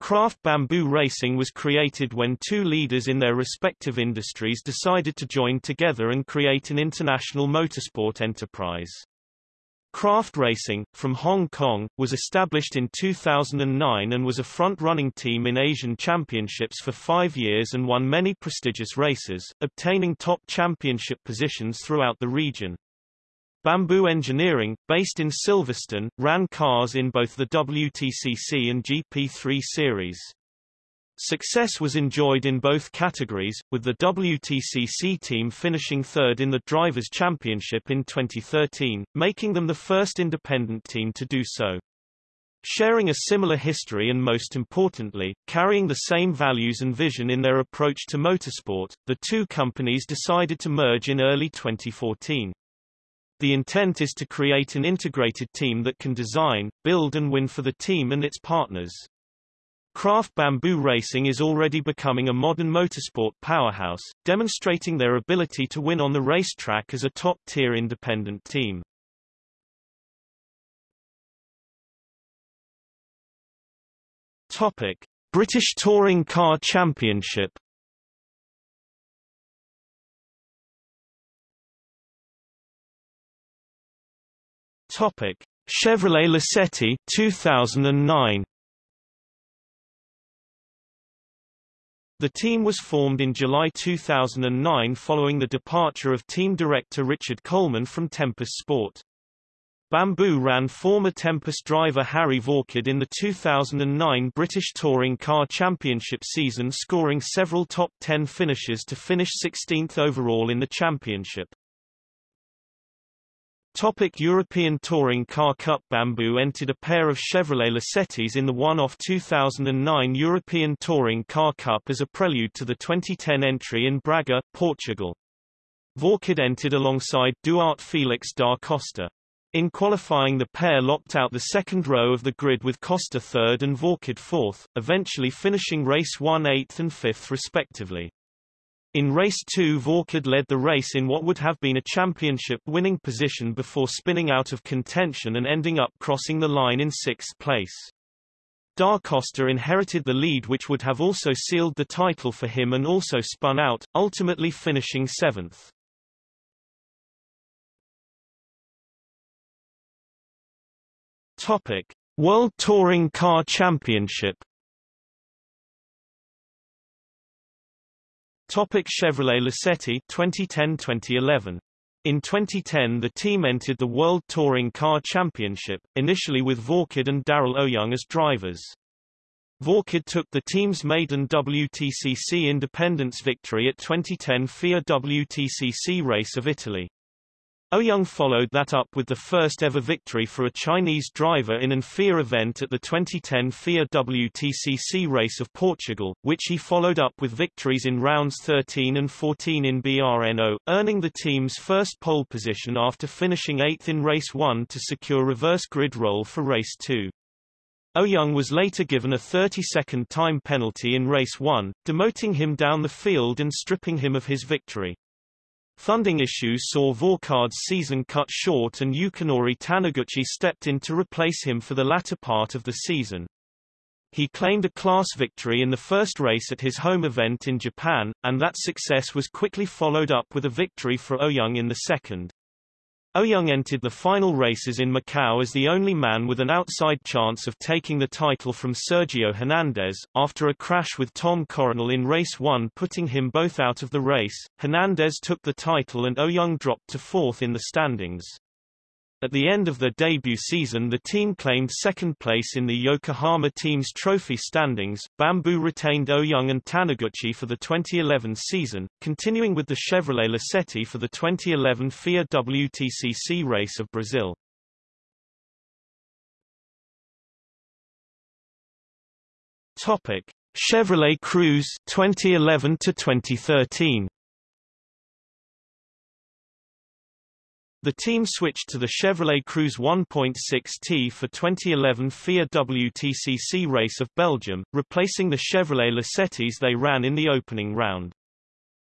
Craft Bamboo Racing was created when two leaders in their respective industries decided to join together and create an international motorsport enterprise. Craft Racing, from Hong Kong, was established in 2009 and was a front-running team in Asian championships for five years and won many prestigious races, obtaining top championship positions throughout the region. Bamboo Engineering, based in Silverstone, ran cars in both the WTCC and GP3 series. Success was enjoyed in both categories, with the WTCC team finishing third in the Drivers' Championship in 2013, making them the first independent team to do so. Sharing a similar history and most importantly, carrying the same values and vision in their approach to motorsport, the two companies decided to merge in early 2014. The intent is to create an integrated team that can design, build and win for the team and its partners. Craft Bamboo Racing is already becoming a modern motorsport powerhouse, demonstrating their ability to win on the racetrack as a top-tier independent team. Topic: British Touring Car Championship Topic: Chevrolet Lacetti 2009. The team was formed in July 2009 following the departure of team director Richard Coleman from Tempest Sport. Bamboo ran former Tempest driver Harry Vaulkhard in the 2009 British Touring Car Championship season scoring several top 10 finishes to finish 16th overall in the championship. Topic European Touring Car Cup Bamboo entered a pair of Chevrolet Lacettis in the one-off 2009 European Touring Car Cup as a prelude to the 2010 entry in Braga, Portugal. Vaulkhard entered alongside Duarte Felix da Costa. In qualifying the pair locked out the second row of the grid with Costa third and Vaulkhard fourth, eventually finishing race 1 8th and 5th respectively. In race 2 Vaulkhard led the race in what would have been a championship-winning position before spinning out of contention and ending up crossing the line in sixth place. Da Costa inherited the lead which would have also sealed the title for him and also spun out, ultimately finishing seventh. Topic. World Touring Car Championship Topic Chevrolet Lacetti 2010-2011 in 2010 the team entered the World Touring Car Championship, initially with Vaulkhard and Darryl O'Young as drivers. Vaulkhard took the team's maiden WTCC Independence victory at 2010 FIA WTCC Race of Italy. O'Young followed that up with the first ever victory for a Chinese driver in an FIA event at the 2010 FIA WTCC Race of Portugal, which he followed up with victories in rounds 13 and 14 in BRNO, earning the team's first pole position after finishing 8th in Race 1 to secure reverse grid roll for Race 2. O'Young was later given a 30-second time penalty in Race 1, demoting him down the field and stripping him of his victory. Funding issues saw Vaulkhard's season cut short and Yukinori Taniguchi stepped in to replace him for the latter part of the season. He claimed a class victory in the first race at his home event in Japan, and that success was quickly followed up with a victory for O'Young in the second. O'Young entered the final races in Macau as the only man with an outside chance of taking the title from Sergio Hernandez, after a crash with Tom Coronel in race 1 putting him both out of the race. Hernandez took the title and O'Young dropped to fourth in the standings. At the end of their debut season the team claimed second place in the Yokohama Team's trophy standings. Bamboo retained O'Young and Taniguchi for the 2011 season, continuing with the Chevrolet Lacetti for the 2011 FIA WTCC race of Brazil. Topic: Chevrolet Cruze 2011 to 2013. The team switched to the Chevrolet Cruze 1.6T for 2011 FIA WTCC race of Belgium, replacing the Chevrolet Lacettis they ran in the opening round.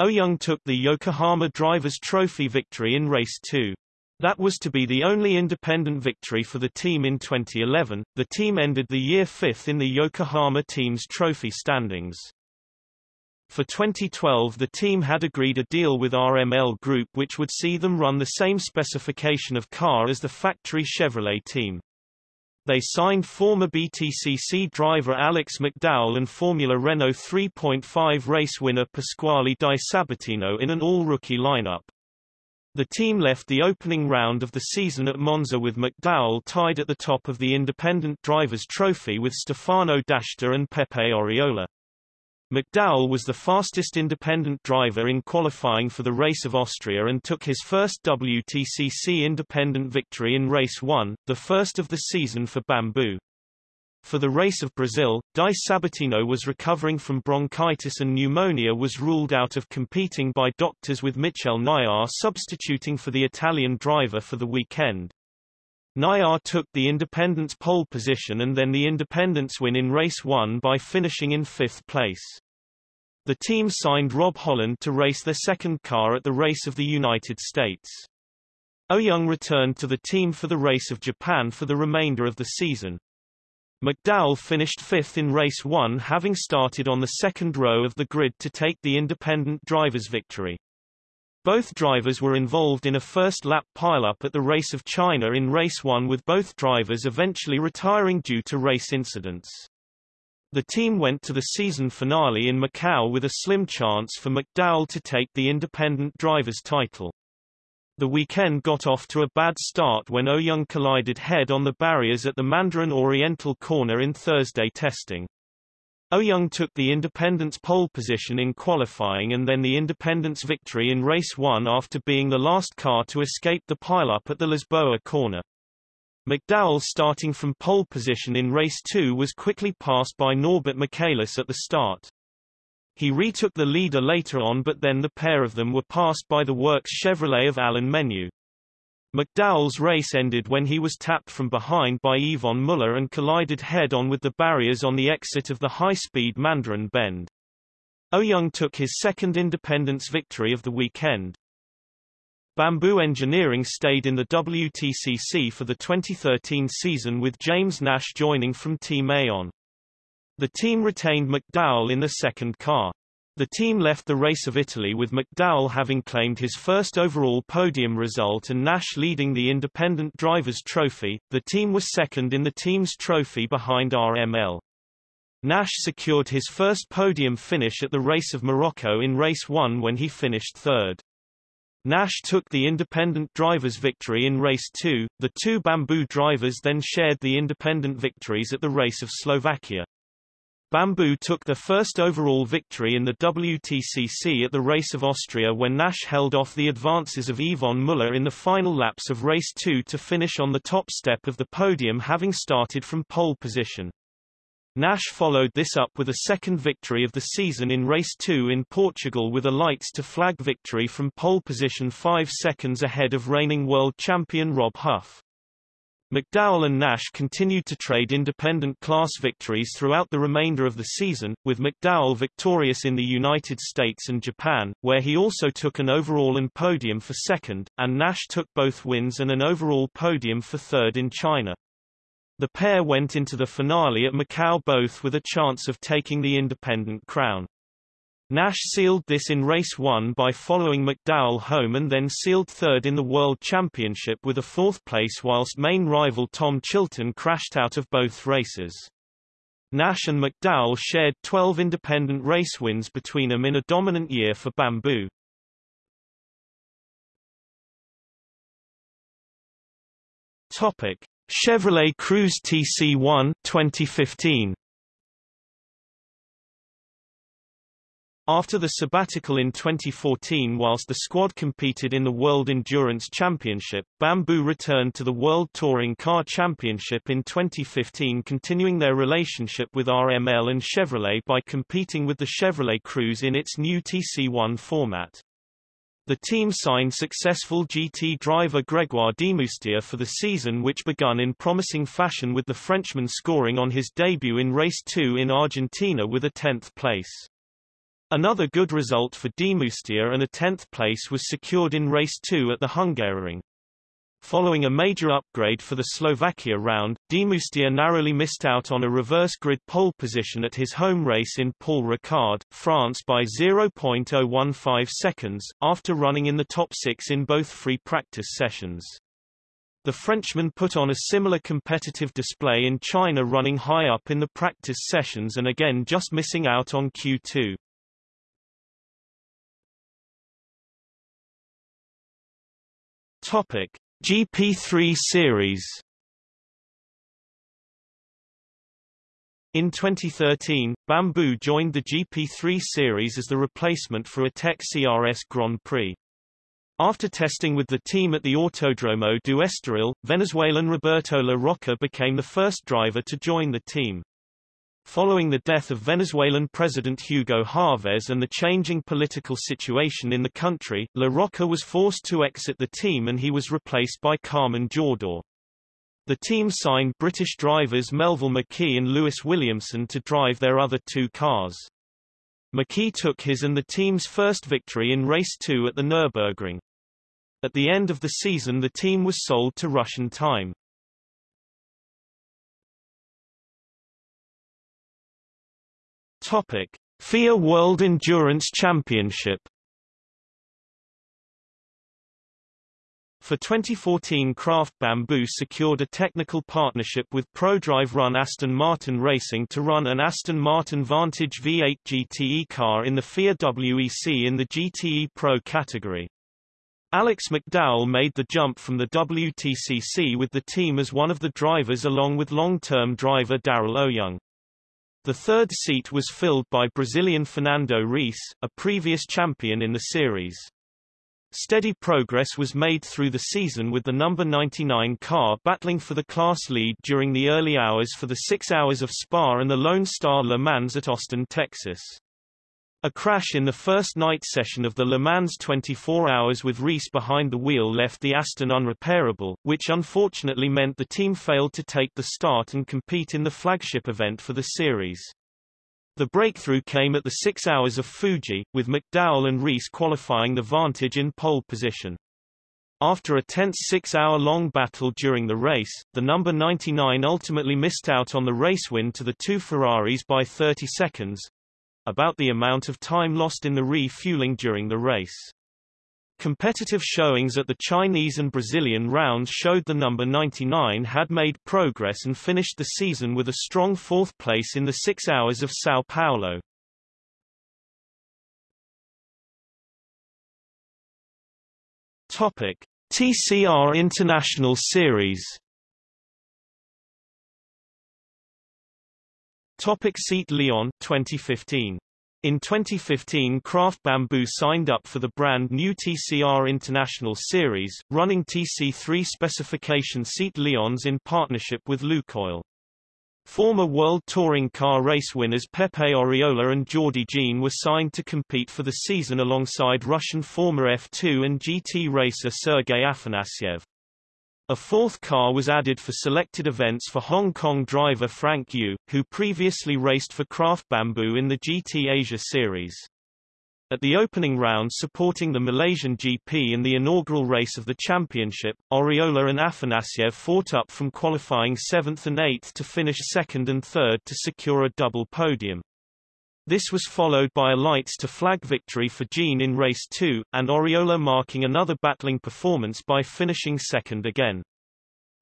O'Young took the Yokohama Drivers' Trophy victory in race 2. That was to be the only independent victory for the team in 2011. The team ended the year fifth in the Yokohama Teams Trophy standings. For 2012 the team had agreed a deal with RML Group which would see them run the same specification of car as the factory Chevrolet team. They signed former BTCC driver Alex McDowell and Formula Renault 3.5 race winner Pasquale Di Sabatino in an all-rookie lineup. The team left the opening round of the season at Monza with McDowell tied at the top of the Independent Drivers' Trophy with Stefano D'Asta and Pepe Oriola. McDowell was the fastest independent driver in qualifying for the Race of Austria and took his first WTCC independent victory in Race 1, the first of the season for Bamboo. For the race of Brazil, Di Sabatino was recovering from bronchitis and pneumonia was ruled out of competing by doctors with Michel Nykjær substituting for the Italian driver for the weekend. Nykjær took the independence pole position and then the independence win in race 1 by finishing in fifth place. The team signed Rob Holland to race their second car at the Race of the United States. Oh Young returned to the team for the Race of Japan for the remainder of the season. McDowell finished fifth in race one having started on the second row of the grid to take the independent driver's victory. Both drivers were involved in a first-lap pileup at the Race of China in race one with both drivers eventually retiring due to race incidents. The team went to the season finale in Macau with a slim chance for McDowell to take the independent driver's title. The weekend got off to a bad start when O'Young collided head on the barriers at the Mandarin Oriental corner in Thursday testing. O'Young took the Independence pole position in qualifying and then the Independence victory in race 1 after being the last car to escape the pileup at the Lisboa corner. McDowell starting from pole position in race 2 was quickly passed by Norbert Michelisz at the start. He retook the leader later on but then the pair of them were passed by the works Chevrolet of Alain Menu. McDowell's race ended when he was tapped from behind by Yvan Muller and collided head-on with the barriers on the exit of the high-speed Mandarin Bend. O'Young took his second independence victory of the weekend. Bamboo Engineering stayed in the WTCC for the 2013 season with James Nash joining from Team Aon. The team retained McDowell in the second car. The team left the race of Italy with McDowell having claimed his first overall podium result and Nash leading the Independent Drivers' Trophy. The team was second in the team's trophy behind RML. Nash secured his first podium finish at the Race of Morocco in race 1 when he finished third. Nash took the independent drivers' victory in race 2. The two Bamboo drivers then shared the independent victories at the Race of Slovakia. Bamboo took the first overall victory in the WTCC at the Race of Austria when Nash held off the advances of Yvan Muller in the final laps of Race 2 to finish on the top step of the podium having started from pole position. Nash followed this up with a second victory of the season in Race 2 in Portugal with a lights to flag victory from pole position 5 seconds ahead of reigning world champion Rob Huff. McDowell and Nash continued to trade independent class victories throughout the remainder of the season, with McDowell victorious in the United States and Japan, where he also took an overall and podium for second, and Nash took both wins and an overall podium for third in China. The pair went into the finale at Macau both with a chance of taking the independent crown. Nash sealed this in race 1 by following McDowell home and then sealed third in the World Championship with a fourth place whilst main rival Tom Chilton crashed out of both races. Nash and McDowell shared 12 independent race wins between them in a dominant year for Bamboo. Topic: Chevrolet Cruze TC1 2015 After the sabbatical in 2014 whilst the squad competed in the World Endurance Championship, Bamboo returned to the World Touring Car Championship in 2015 continuing their relationship with RML and Chevrolet by competing with the Chevrolet Cruze in its new TC1 format. The team signed successful GT driver Grégoire Demoustier for the season which begun in promising fashion with the Frenchman scoring on his debut in Race 2 in Argentina with a 10th place. Another good result for Demoustier and a 10th place was secured in Race 2 at the Hungaroring. Following a major upgrade for the Slovakia round, Demoustier narrowly missed out on a reverse grid pole position at his home race in Paul Ricard, France by 0.015 seconds, after running in the top six in both free practice sessions. The Frenchman put on a similar competitive display in China running high up in the practice sessions and again just missing out on Q2. Topic: GP3 Series In 2013, Bamboo joined the GP3 Series as the replacement for Atech CRS Grand Prix. After testing with the team at the Autodromo do Estoril, Venezuelan Roberto La Rocca became the first driver to join the team. Following the death of Venezuelan President Hugo Chavez and the changing political situation in the country, La Rocca was forced to exit the team and he was replaced by Carmen Jordá. The team signed British drivers Melville McKee and Lewis Williamson to drive their other two cars. McKee took his and the team's first victory in Race 2 at the Nürburgring. At the end of the season the team was sold to Russian Time. Topic: FIA World Endurance Championship. For 2014 Craft Bamboo secured a technical partnership with ProDrive Run Aston Martin Racing to run an Aston Martin Vantage V8 GTE car in the FIA WEC in the GTE Pro category. Alex McDowell made the jump from the WTCC with the team as one of the drivers along with long-term driver Darryl O'Young. The third seat was filled by Brazilian Fernando Rees, a previous champion in the series. Steady progress was made through the season with the number 99 car battling for the class lead during the early hours for the six hours of Spa and the Lone Star Le Mans at Austin, Texas. A crash in the first night session of the Le Mans 24 hours with Rees behind the wheel left the Aston unrepairable, which unfortunately meant the team failed to take the start and compete in the flagship event for the series. The breakthrough came at the six hours of Fuji, with McDowell and Rees qualifying the Vantage in pole position. After a tense six-hour-long battle during the race, the number 99 ultimately missed out on the race win to the two Ferraris by 30 seconds, about the amount of time lost in the refueling during the race. Competitive showings at the Chinese and Brazilian rounds showed the number 99 had made progress and finished the season with a strong fourth place in the six hours of Sao Paulo. Topic. TCR International Series Topic Seat León 2015 in 2015 Craft Bamboo signed up for the brand new TCR International Series, running TC3 specification seat Leons in partnership with Lukoil. Former World Touring Car Race winners Pepe Oriola and Jordi Gené were signed to compete for the season alongside Russian former F2 and GT racer Sergei Afanasyev. A fourth car was added for selected events for Hong Kong driver Frank Yu, who previously raced for Craft Bamboo in the GT Asia Series. At the opening round supporting the Malaysian GP in the inaugural race of the championship, Oriola and Afanasyev fought up from qualifying 7th and 8th to finish 2nd and 3rd to secure a double podium. This was followed by a lights to flag victory for Gené in race 2, and Oriola marking another battling performance by finishing second again.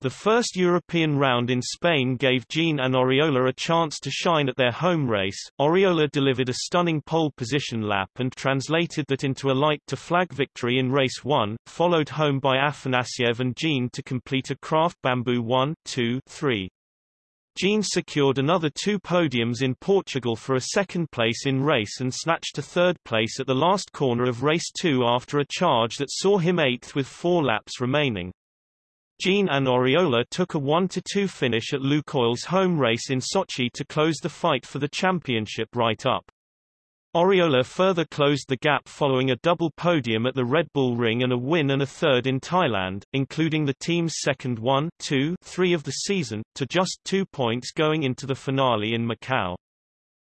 The first European round in Spain gave Gené and Oriola a chance to shine at their home race. Oriola delivered a stunning pole position lap and translated that into a light to flag victory in race 1, followed home by Afanasyev and Gené to complete a craft bamboo 1, 2, 3. Gené secured another two podiums in Portugal for a second place in race and snatched a third place at the last corner of race two after a charge that saw him eighth with four laps remaining. Gené and Oriola took a 1-2 finish at Lukoil's home race in Sochi to close the fight for the championship right up. Oriola further closed the gap following a double podium at the Red Bull Ring and a win and a third in Thailand, including the team's second 1, 2, 3 of the season, to just two points going into the finale in Macau.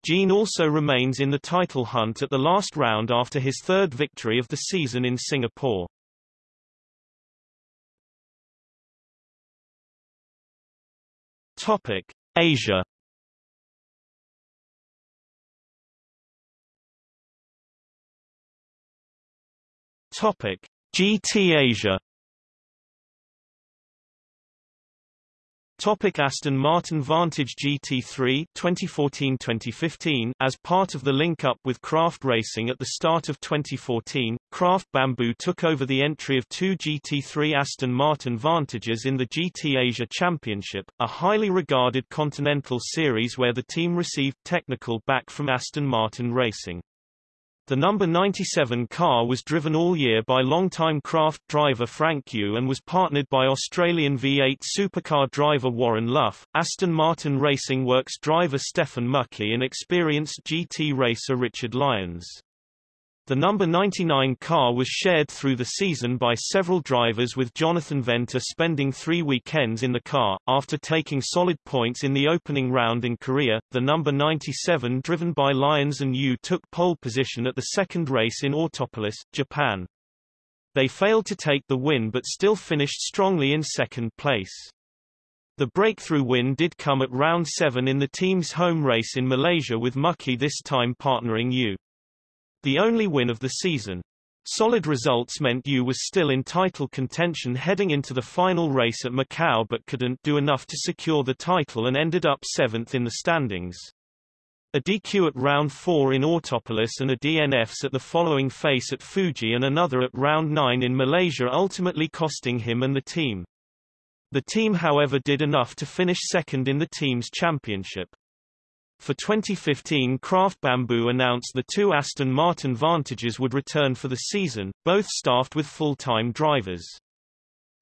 Gené also remains in the title hunt at the last round after his third victory of the season in Singapore. Topic. Asia Topic: GT Asia. Topic Aston Martin Vantage GT3 2014-2015 As part of the link-up with Craft Racing at the start of 2014, Craft Bamboo took over the entry of two GT3 Aston Martin Vantages in the GT Asia Championship, a highly regarded continental series where the team received technical back from Aston Martin Racing. The number 97 car was driven all year by longtime craft driver Frank Yu and was partnered by Australian V8 supercar driver Warren Luff, Aston Martin Racing Works driver Stefan Mücke and experienced GT racer Richard Lyons. The number 99 car was shared through the season by several drivers with Jonathan Venter spending three weekends in the car. After taking solid points in the opening round in Korea, the number 97 driven by Lyons and Yu took pole position at the second race in Autopolis, Japan. They failed to take the win but still finished strongly in second place. The breakthrough win did come at round 7 in the team's home race in Malaysia with Mücke this time partnering Yu the only win of the season. Solid results meant Yu was still in title contention heading into the final race at Macau but couldn't do enough to secure the title and ended up seventh in the standings. A DQ at round 4 in Autopolis and a DNFs at the following face at Fuji and another at round 9 in Malaysia ultimately costing him and the team. The team however did enough to finish second in the team's championship. For 2015 Craft Bamboo announced the two Aston Martin Vantages would return for the season, both staffed with full-time drivers.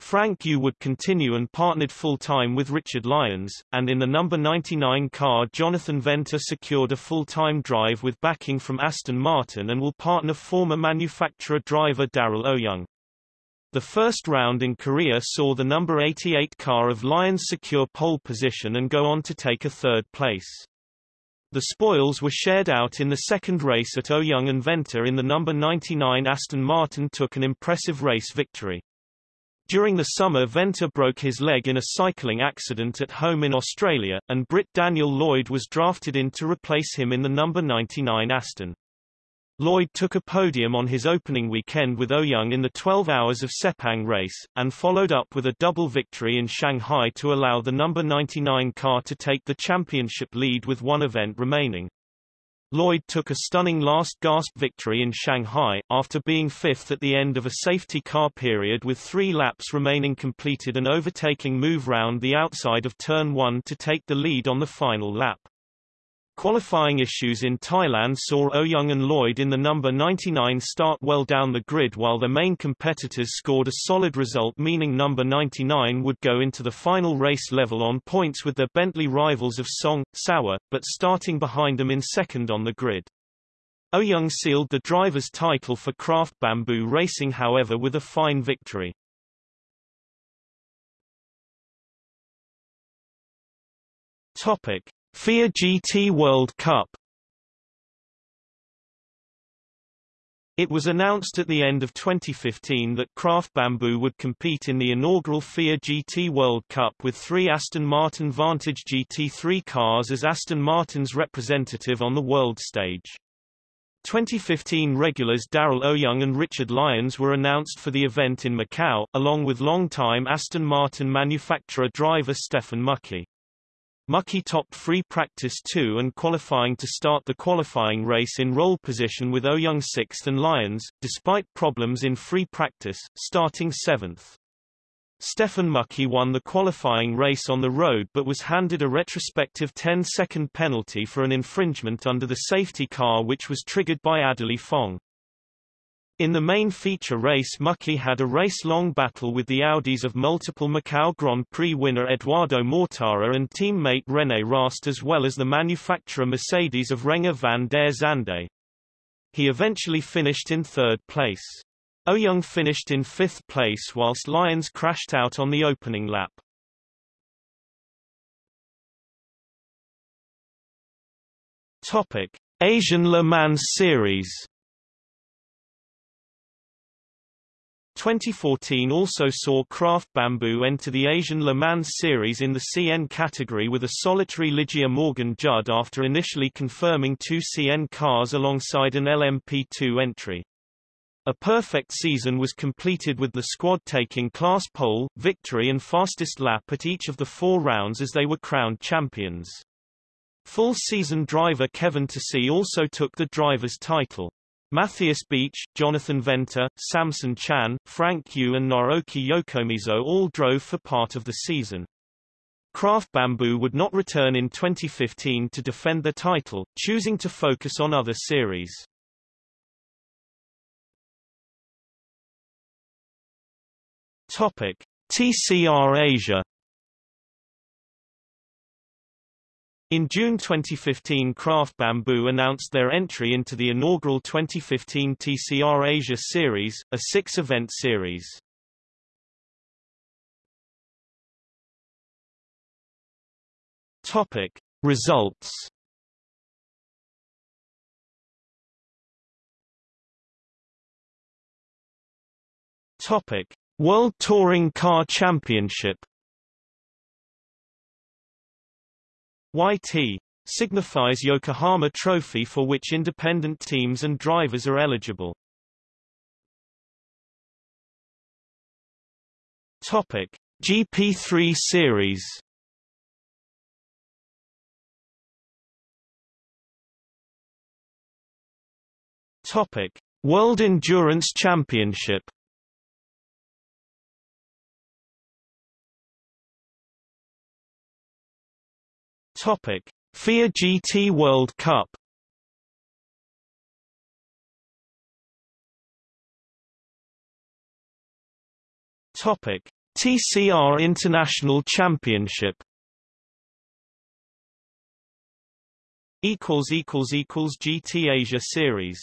Frank Yu would continue and partnered full-time with Richard Lyons, and in the number 99 car Jonathan Venter secured a full-time drive with backing from Aston Martin and will partner former manufacturer driver Darryl O'Young. The first round in Korea saw the number 88 car of Lyons secure pole position and go on to take a third place. The spoils were shared out in the second race at O'Young and Venter in the number 99 Aston Martin took an impressive race victory. During the summer Venter broke his leg in a cycling accident at home in Australia, and Brit Daniel Lloyd was drafted in to replace him in the number 99 Aston. Lloyd took a podium on his opening weekend with O'Young in the 12 Hours of Sepang race, and followed up with a double victory in Shanghai to allow the number 99 car to take the championship lead with one event remaining. Lloyd took a stunning last-gasp victory in Shanghai, after being fifth at the end of a safety car period with three laps remaining completed and overtaking move round the outside of turn 1 to take the lead on the final lap. Qualifying issues in Thailand saw O'Young and Lloyd in the number 99 start well down the grid while their main competitors scored a solid result meaning number 99 would go into the final race level on points with their Bentley rivals of Song, Sauer, but starting behind them in second on the grid. O'Young sealed the driver's title for Craft Bamboo Racing however with a fine victory. Topic. FIA GT World Cup It was announced at the end of 2015 that Craft Bamboo would compete in the inaugural FIA GT World Cup with three Aston Martin Vantage GT3 cars as Aston Martin's representative on the world stage. 2015 regulars Darryl O'Young and Richard Lyons were announced for the event in Macau, along with long-time Aston Martin manufacturer driver Stefan Mücke. Mücke topped free practice 2 and qualifying to start the qualifying race in roll position with O'Young 6th and Lyons, despite problems in free practice, starting 7th. Stefan Mücke won the qualifying race on the road but was handed a retrospective 10-second penalty for an infringement under the safety car which was triggered by Adderly Fong. In the main feature race Mücke had a race-long battle with the Audis of multiple Macau Grand Prix winner Edoardo Mortara and teammate René Rast as well as the manufacturer Mercedes of Renger van der Zande. He eventually finished in third place. O'Young finished in fifth place whilst Lyons crashed out on the opening lap. Topic. Asian Le Mans Series 2014 also saw Craft Bamboo enter the Asian Le Mans Series in the CN category with a solitary Ligia Morgan-Judd after initially confirming two CN cars alongside an LMP2 entry. A perfect season was completed with the squad taking class pole, victory and fastest lap at each of the four rounds as they were crowned champions. Full season driver Kevin Tassi also took the driver's title. Matthias Beach, Jonathan Venter, Samson Chan, Frank Yu and Naoki Yokomizo all drove for part of the season. Craft Bamboo would not return in 2015 to defend their title, choosing to focus on other series. Topic: TCR Asia In June 2015 Craft Bamboo announced their entry into the inaugural 2015 TCR Asia Series, a six-event series. Topic. Results Topic. World Touring Car Championship YT signifies Yokohama Trophy for which independent teams and drivers are eligible. Topic: GP3 series. Topic: World Endurance Championship. Topic: FIA GT World Cup. Topic: TCR International Championship. Equals equals equals GT Asia Series.